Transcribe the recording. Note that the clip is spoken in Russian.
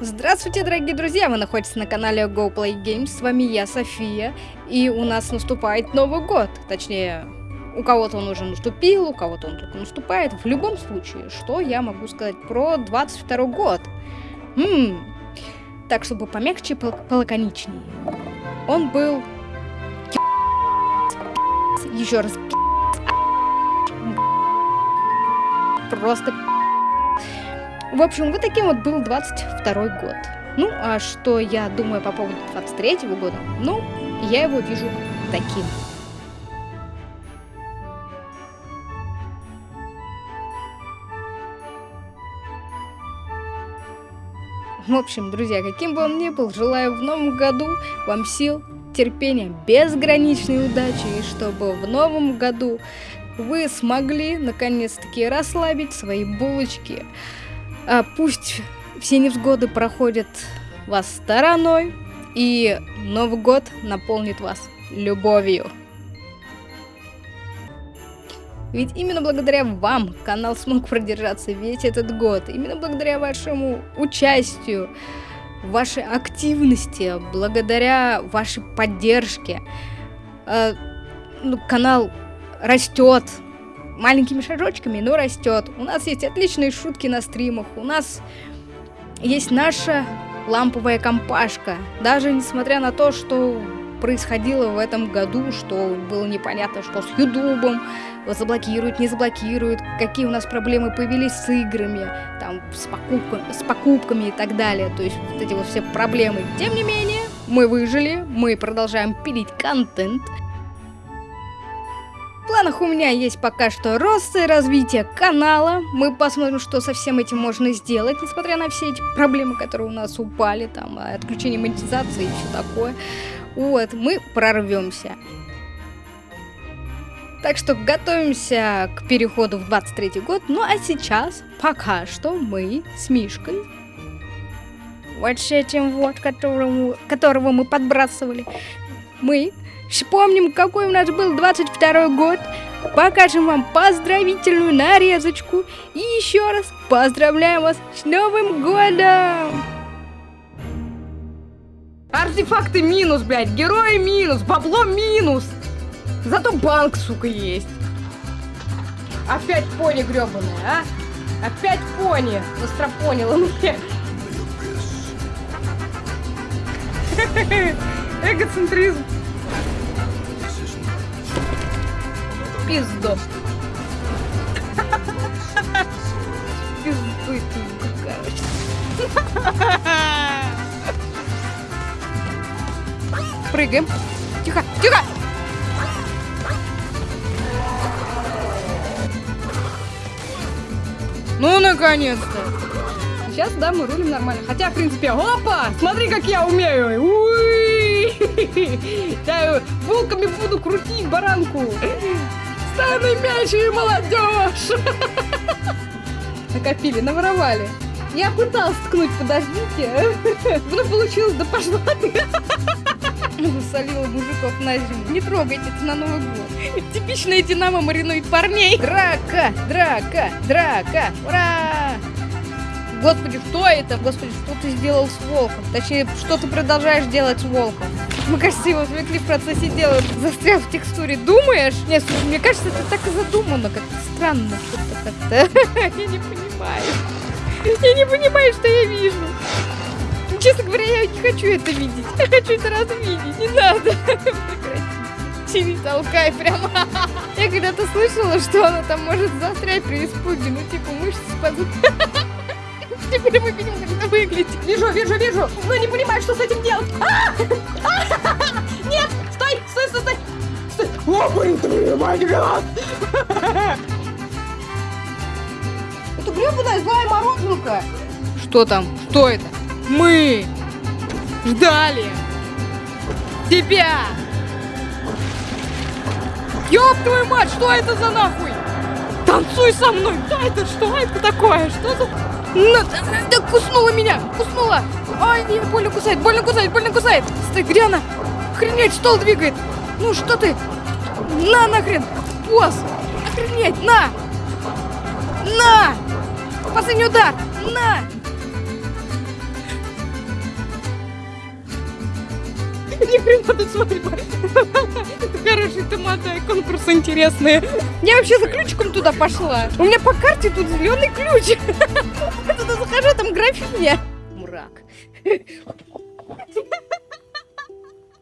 Здравствуйте, дорогие друзья! Вы находитесь на канале Go Play Games. С вами я, София. И у нас наступает Новый год. Точнее, у кого-то он уже наступил, у кого-то он только наступает. В любом случае, что я могу сказать про 22 год? Ммм, так, чтобы помягче, пол полаконичнее. Он был... Еще раз... Просто в общем, вот таким вот был 22 год. Ну, а что я думаю по поводу 23 года? Ну, я его вижу таким. В общем, друзья, каким бы он ни был, желаю в новом году вам сил, терпения, безграничной удачи, и чтобы в новом году вы смогли наконец-таки расслабить свои булочки, а, пусть все невзгоды проходят вас стороной, и Новый год наполнит вас любовью. Ведь именно благодаря вам канал смог продержаться весь этот год. Именно благодаря вашему участию, вашей активности, благодаря вашей поддержке э, ну, канал растет, маленькими шажочками, но растет. У нас есть отличные шутки на стримах, у нас есть наша ламповая компашка. Даже несмотря на то, что происходило в этом году, что было непонятно, что с Ютубом, заблокируют, не заблокируют, какие у нас проблемы появились с играми, там, с, покупка, с покупками и так далее. То есть вот эти вот все проблемы. Тем не менее, мы выжили, мы продолжаем пилить контент, планах у меня есть пока что рост и развитие канала. Мы посмотрим, что со всем этим можно сделать, несмотря на все эти проблемы, которые у нас упали, там, отключение монетизации и все такое. Вот, мы прорвемся. Так что готовимся к переходу в 23 год. Ну а сейчас, пока что, мы с Мишкой, вот с этим вот, которому, которого мы подбрасывали, мы Вспомним, какой у нас был 22 год. Покажем вам поздравительную нарезочку. И еще раз поздравляем вас с Новым годом! Артефакты минус, блядь, герои минус, бабло минус. Зато банк, сука, есть. Опять пони гребаная, а? Опять пони. Настропонила мне. Эгоцентризм. пизду. Пизду ты, короче. Прыгаем. Тихо, тихо! Ну, наконец-то! Сейчас, да, мы рулим нормально. Хотя, в принципе, опа! Смотри, как я умею! Уи! Да, волками буду крутить баранку! Самый мячи молодежь! Накопили, наворовали. Я пыталась ткнуть, подождите. Ну, получилось, да пошла ты. Засолила мужиков на зиму. Не трогайте это на Новый год. Типичная Динамо маринует парней. Драка, драка, драка. Ура! Господи, что это? Господи, что ты сделал с волком? Точнее, что ты продолжаешь делать с волком? Мы, кажется, его отвлекли в процессе дела, застрял в текстуре. Думаешь? Нет, слушай, мне кажется, это так и задумано, как-то странно что-то как-то. Я не понимаю. Я не понимаю, что я вижу. Честно говоря, я не хочу это видеть. Я хочу это раз видеть. Не надо. Прекрати. Не толкай прямо. Я когда-то слышала, что она там может застрять при испуге. Ну, типа, мышцы спадут. Теперь мы видим, как это выглядит. Вижу, вижу, вижу. Но не понимаю, что с этим делать. А! Нет! Стой! Стой, стой, стой! Стой! О, блин, твою мать, Это гребаная злая морозилка. Что там? Что это? Мы ждали тебя. Ёб твою мать, что это за нахуй? Танцуй со мной! Да это что это такое? Что за... На, да, куснула меня! Куснула! Ай, не, больно кусает, больно кусает, больно кусает! Стой, где она? Охренеть, стол двигает! Ну что ты? На нахрен! Босс! Охренеть, на! На! Последний удар! На! Ни хрена тут свадьба. Хороший томаты, конкурс интересный. Я вообще за ключиком туда пошла. У меня по карте тут зеленый ключ. Я туда захожу, там графиня. Мрак.